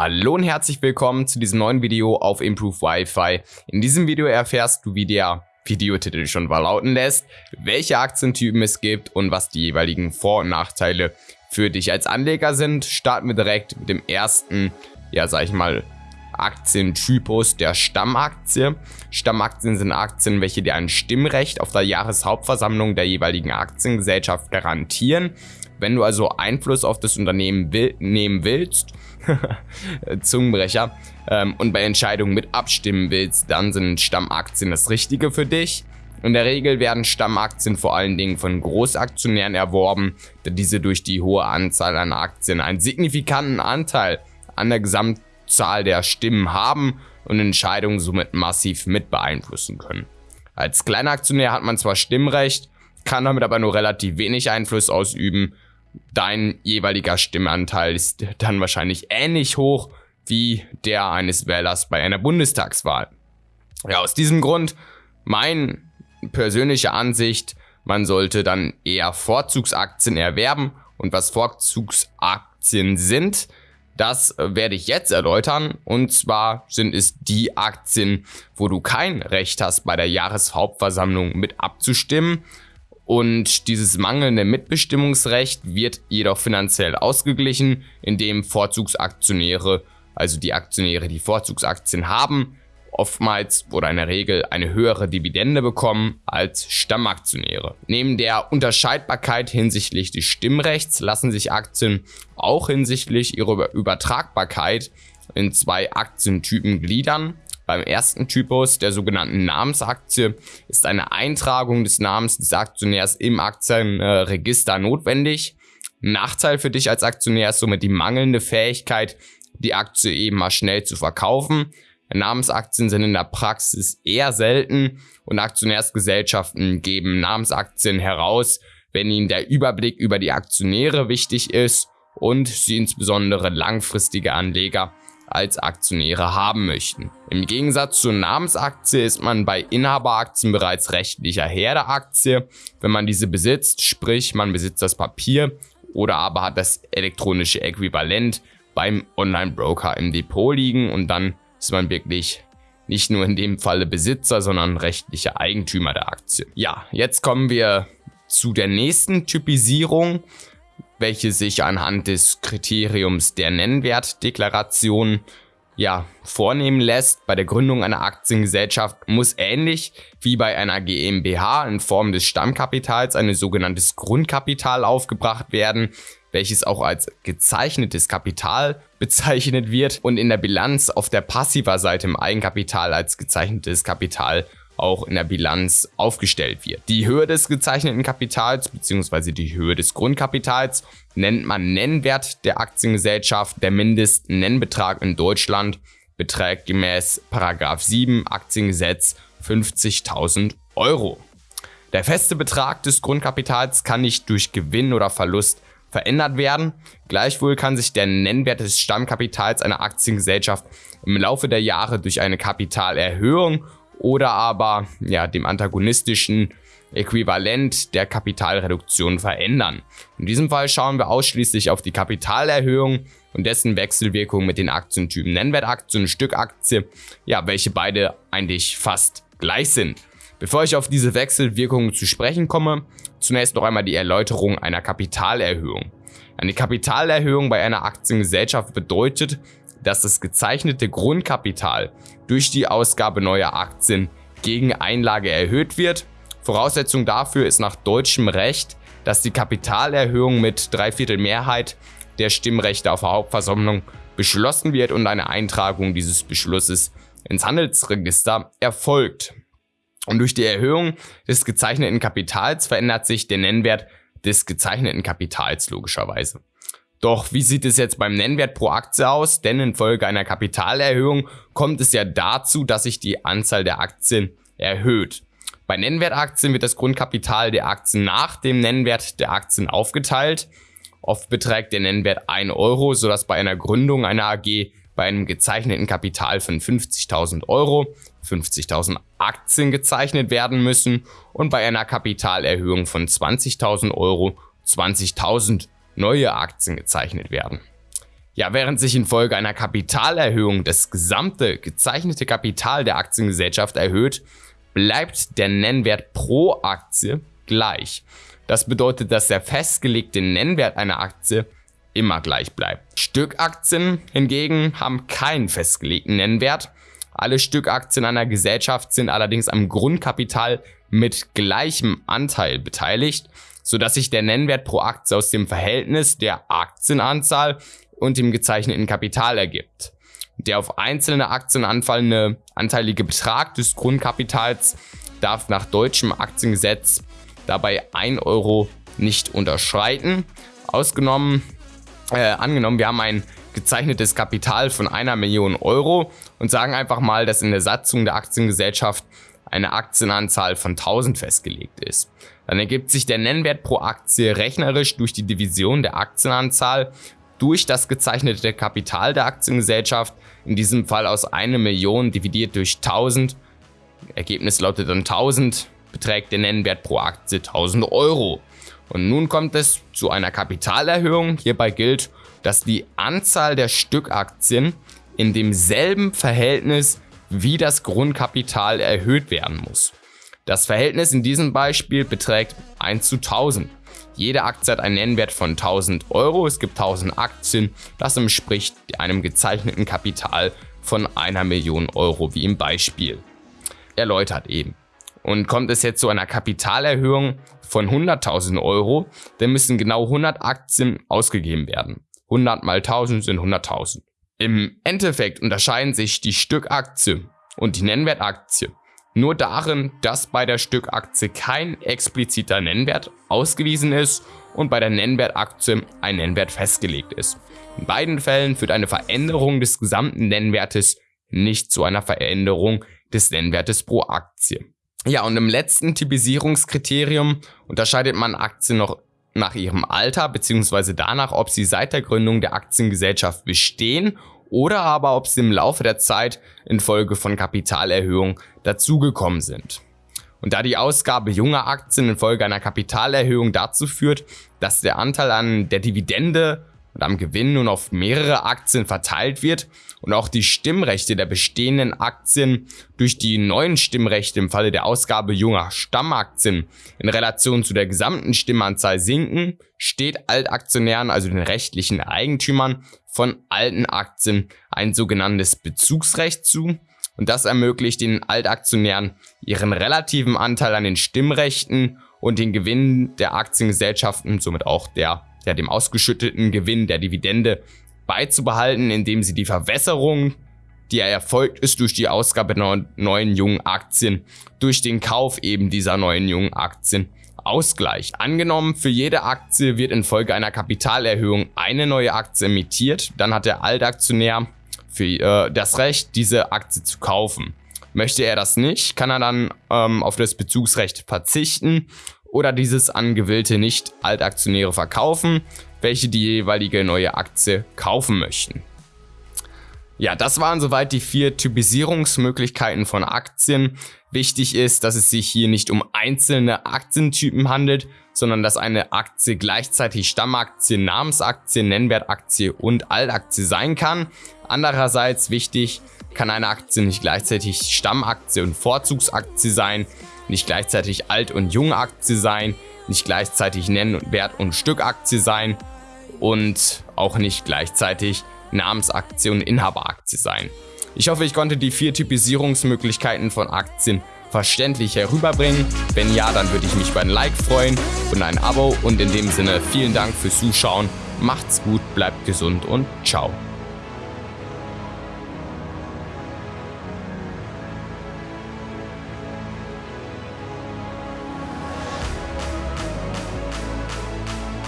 Hallo und herzlich willkommen zu diesem neuen Video auf Improve Wi-Fi. In diesem Video erfährst du, wie der Videotitel schon verlauten lässt, welche Aktientypen es gibt und was die jeweiligen Vor- und Nachteile für dich als Anleger sind. Starten wir direkt mit dem ersten, ja sag ich mal, Aktientypus der Stammaktie. Stammaktien sind Aktien, welche dir ein Stimmrecht auf der Jahreshauptversammlung der jeweiligen Aktiengesellschaft garantieren. Wenn du also Einfluss auf das Unternehmen will, nehmen willst, Zungenbrecher, ähm, und bei Entscheidungen mit abstimmen willst, dann sind Stammaktien das Richtige für dich. In der Regel werden Stammaktien vor allen Dingen von Großaktionären erworben, da diese durch die hohe Anzahl an Aktien einen signifikanten Anteil an der Gesamtzahl der Stimmen haben und Entscheidungen somit massiv mit beeinflussen können. Als Kleinaktionär hat man zwar Stimmrecht, kann damit aber nur relativ wenig Einfluss ausüben dein jeweiliger Stimmanteil ist dann wahrscheinlich ähnlich hoch wie der eines Wählers bei einer Bundestagswahl. Ja, aus diesem Grund meine persönliche Ansicht, man sollte dann eher Vorzugsaktien erwerben. Und was Vorzugsaktien sind, das werde ich jetzt erläutern. Und zwar sind es die Aktien, wo du kein Recht hast bei der Jahreshauptversammlung mit abzustimmen, und dieses mangelnde Mitbestimmungsrecht wird jedoch finanziell ausgeglichen, indem Vorzugsaktionäre, also die Aktionäre, die Vorzugsaktien haben, oftmals oder in der Regel eine höhere Dividende bekommen als Stammaktionäre. Neben der Unterscheidbarkeit hinsichtlich des Stimmrechts lassen sich Aktien auch hinsichtlich ihrer Übertragbarkeit in zwei Aktientypen gliedern. Beim ersten Typus, der sogenannten Namensaktie, ist eine Eintragung des Namens des Aktionärs im Aktienregister notwendig. Nachteil für dich als Aktionär ist somit die mangelnde Fähigkeit, die Aktie eben mal schnell zu verkaufen. Namensaktien sind in der Praxis eher selten und Aktionärsgesellschaften geben Namensaktien heraus, wenn ihnen der Überblick über die Aktionäre wichtig ist und sie insbesondere langfristige Anleger als Aktionäre haben möchten. Im Gegensatz zur Namensaktie ist man bei Inhaberaktien bereits rechtlicher Herr der Aktie, wenn man diese besitzt, sprich man besitzt das Papier oder aber hat das elektronische Äquivalent beim Online-Broker im Depot liegen und dann ist man wirklich nicht nur in dem Falle Besitzer, sondern rechtlicher Eigentümer der Aktie. Ja, jetzt kommen wir zu der nächsten Typisierung welche sich anhand des Kriteriums der Nennwertdeklaration ja, vornehmen lässt. Bei der Gründung einer Aktiengesellschaft muss ähnlich wie bei einer GmbH in Form des Stammkapitals ein sogenanntes Grundkapital aufgebracht werden, welches auch als gezeichnetes Kapital bezeichnet wird und in der Bilanz auf der passiver Seite im Eigenkapital als gezeichnetes Kapital auch in der Bilanz aufgestellt wird. Die Höhe des gezeichneten Kapitals bzw. die Höhe des Grundkapitals nennt man Nennwert der Aktiengesellschaft. Der Mindestnennbetrag in Deutschland beträgt gemäß 7 Aktiengesetz 50.000 Euro. Der feste Betrag des Grundkapitals kann nicht durch Gewinn oder Verlust verändert werden. Gleichwohl kann sich der Nennwert des Stammkapitals einer Aktiengesellschaft im Laufe der Jahre durch eine Kapitalerhöhung oder aber ja, dem antagonistischen Äquivalent der Kapitalreduktion verändern. In diesem Fall schauen wir ausschließlich auf die Kapitalerhöhung und dessen Wechselwirkung mit den Aktientypen Nennwertaktie und Stückaktie, ja, welche beide eigentlich fast gleich sind. Bevor ich auf diese Wechselwirkungen zu sprechen komme, zunächst noch einmal die Erläuterung einer Kapitalerhöhung. Eine Kapitalerhöhung bei einer Aktiengesellschaft bedeutet, dass das gezeichnete Grundkapital durch die Ausgabe neuer Aktien gegen Einlage erhöht wird. Voraussetzung dafür ist nach deutschem Recht, dass die Kapitalerhöhung mit Dreiviertel Mehrheit der Stimmrechte auf der Hauptversammlung beschlossen wird und eine Eintragung dieses Beschlusses ins Handelsregister erfolgt. Und durch die Erhöhung des gezeichneten Kapitals verändert sich der Nennwert des gezeichneten Kapitals logischerweise. Doch wie sieht es jetzt beim Nennwert pro Aktie aus? Denn infolge einer Kapitalerhöhung kommt es ja dazu, dass sich die Anzahl der Aktien erhöht. Bei Nennwertaktien wird das Grundkapital der Aktien nach dem Nennwert der Aktien aufgeteilt. Oft beträgt der Nennwert 1 Euro, sodass bei einer Gründung einer AG bei einem gezeichneten Kapital von 50.000 Euro 50.000 Aktien gezeichnet werden müssen und bei einer Kapitalerhöhung von 20.000 Euro 20.000 neue Aktien gezeichnet werden. Ja, während sich infolge einer Kapitalerhöhung das gesamte gezeichnete Kapital der Aktiengesellschaft erhöht, bleibt der Nennwert pro Aktie gleich. Das bedeutet, dass der festgelegte Nennwert einer Aktie immer gleich bleibt. Stückaktien hingegen haben keinen festgelegten Nennwert. Alle Stückaktien einer Gesellschaft sind allerdings am Grundkapital mit gleichem Anteil beteiligt, sodass sich der Nennwert pro Aktie aus dem Verhältnis der Aktienanzahl und dem gezeichneten Kapital ergibt. Der auf einzelne Aktien anfallende anteilige Betrag des Grundkapitals darf nach deutschem Aktiengesetz dabei 1 Euro nicht unterschreiten. Ausgenommen, äh, angenommen, wir haben ein gezeichnetes Kapital von einer Million Euro und sagen einfach mal, dass in der Satzung der Aktiengesellschaft eine Aktienanzahl von 1000 festgelegt ist. Dann ergibt sich der Nennwert pro Aktie rechnerisch durch die Division der Aktienanzahl durch das gezeichnete Kapital der Aktiengesellschaft, in diesem Fall aus 1 Million dividiert durch 1000. Ergebnis lautet dann 1000, beträgt der Nennwert pro Aktie 1000 Euro. Und nun kommt es zu einer Kapitalerhöhung. Hierbei gilt, dass die Anzahl der Stückaktien in demselben Verhältnis wie das Grundkapital erhöht werden muss. Das Verhältnis in diesem Beispiel beträgt 1 zu 1000. Jede Aktie hat einen Nennwert von 1000 Euro. Es gibt 1000 Aktien. Das entspricht einem gezeichneten Kapital von einer Million Euro, wie im Beispiel. Erläutert eben. Und kommt es jetzt zu einer Kapitalerhöhung von 100.000 Euro, dann müssen genau 100 Aktien ausgegeben werden. 100 mal 1000 sind 100.000. Im Endeffekt unterscheiden sich die Stückaktie und die Nennwertaktie nur darin, dass bei der Stückaktie kein expliziter Nennwert ausgewiesen ist und bei der Nennwertaktie ein Nennwert festgelegt ist. In beiden Fällen führt eine Veränderung des gesamten Nennwertes nicht zu einer Veränderung des Nennwertes pro Aktie. Ja, und im letzten Typisierungskriterium unterscheidet man Aktien noch nach ihrem Alter bzw. danach, ob sie seit der Gründung der Aktiengesellschaft bestehen oder aber ob sie im Laufe der Zeit infolge von Kapitalerhöhung dazugekommen sind. Und da die Ausgabe junger Aktien infolge einer Kapitalerhöhung dazu führt, dass der Anteil an der Dividende und am Gewinn nun auf mehrere Aktien verteilt wird und auch die Stimmrechte der bestehenden Aktien durch die neuen Stimmrechte im Falle der Ausgabe junger Stammaktien in Relation zu der gesamten Stimmanzahl sinken, steht Altaktionären, also den rechtlichen Eigentümern von alten Aktien, ein sogenanntes Bezugsrecht zu. Und das ermöglicht den Altaktionären ihren relativen Anteil an den Stimmrechten und den Gewinn der Aktiengesellschaften, somit auch der ja, dem ausgeschütteten Gewinn der Dividende beizubehalten, indem sie die Verwässerung, die erfolgt ist durch die Ausgabe neuen jungen Aktien, durch den Kauf eben dieser neuen jungen Aktien ausgleicht. Angenommen, für jede Aktie wird infolge einer Kapitalerhöhung eine neue Aktie emittiert, dann hat der Altaktionär für äh, das Recht, diese Aktie zu kaufen. Möchte er das nicht, kann er dann ähm, auf das Bezugsrecht verzichten oder dieses an gewillte Nicht-Altaktionäre verkaufen, welche die jeweilige neue Aktie kaufen möchten. Ja, das waren soweit die vier Typisierungsmöglichkeiten von Aktien. Wichtig ist, dass es sich hier nicht um einzelne Aktientypen handelt, sondern dass eine Aktie gleichzeitig Stammaktie, Namensaktie, Nennwertaktie und Altaktie sein kann. Andererseits wichtig, kann eine Aktie nicht gleichzeitig Stammaktie und Vorzugsaktie sein, nicht gleichzeitig Alt- und Jungaktie sein, nicht gleichzeitig Nennwert- und Stückaktie sein und auch nicht gleichzeitig Namensaktie und Inhaberaktie sein. Ich hoffe, ich konnte die vier Typisierungsmöglichkeiten von Aktien verständlich herüberbringen. Wenn ja, dann würde ich mich über ein Like freuen und ein Abo und in dem Sinne vielen Dank fürs Zuschauen. Macht's gut, bleibt gesund und ciao.